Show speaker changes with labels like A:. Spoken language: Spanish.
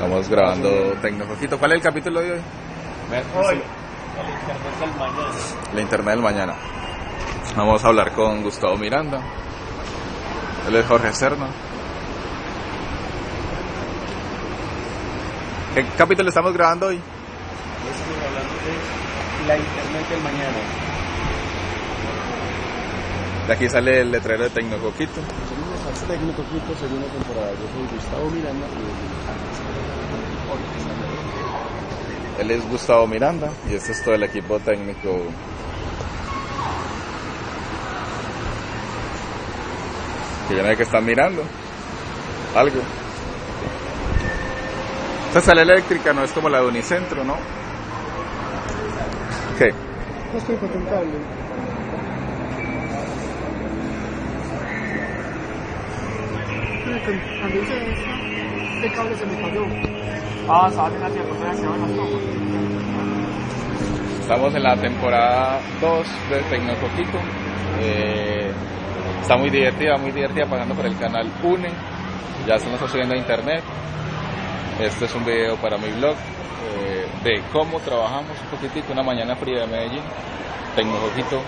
A: Estamos grabando Tecnocoquito. ¿Cuál es el capítulo de hoy?
B: Hoy, el internet del mañana.
A: La internet del mañana. Vamos a hablar con Gustavo Miranda. Él es Jorge Cerno. ¿Qué capítulo estamos grabando hoy?
B: Hoy estamos hablando de la internet del mañana.
A: De aquí sale el letrero de Tecnocoquito.
C: Somos técnico Quito, segunda temporada. Yo soy Gustavo Miranda y
A: Él es Gustavo Miranda y este es todo el equipo técnico. Que hay que están mirando. Algo. Esta sala eléctrica no es como la de Unicentro, ¿no? ¿Qué?
C: no estoy patentable. Cuando hice esto, este cable se me cayó.
B: Ah, se van las tomas.
A: Estamos en la temporada 2 de Tecnocoquito. Eh, está muy divertida, muy divertida pasando por el canal UNE. Ya se nos está subiendo a internet. Este es un video para mi blog eh, de cómo trabajamos un poquitico una mañana fría de Medellín. Tecnocoquito